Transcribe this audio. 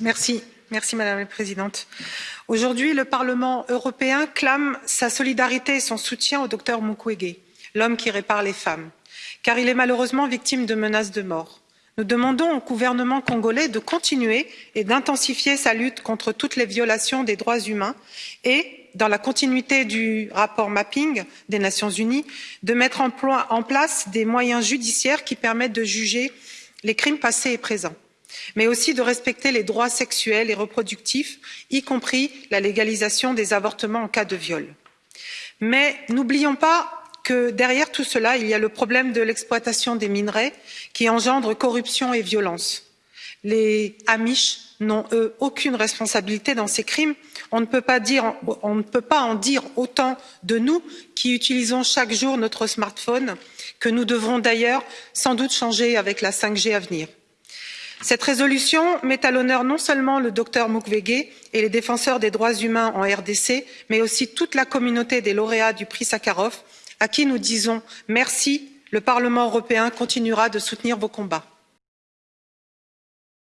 Merci. Madame la Présidente. Aujourd'hui, le Parlement européen clame sa solidarité et son soutien au docteur Mukwege, l'homme qui répare les femmes, car il est malheureusement victime de menaces de mort. Nous demandons au gouvernement congolais de continuer et d'intensifier sa lutte contre toutes les violations des droits humains et, dans la continuité du rapport mapping des Nations unies, de mettre en place des moyens judiciaires qui permettent de juger les crimes passés et présents mais aussi de respecter les droits sexuels et reproductifs y compris la légalisation des avortements en cas de viol. mais n'oublions pas que derrière tout cela il y a le problème de l'exploitation des minerais qui engendre corruption et violence. les amish n'ont eux aucune responsabilité dans ces crimes on ne peut pas on ne peut pas en dire autant de nous qui utilisons chaque jour notre smartphone que nous devrons d'ailleurs sans doute changer avec la cinq g à venir cette résolution met à l'honneur non seulement le docteur mukwege et les défenseurs des droits humains en rdc mais aussi toute la communauté des lauréats du prix sakharov à qui nous disons merci le parlement européen continuera de soutenir vos combats.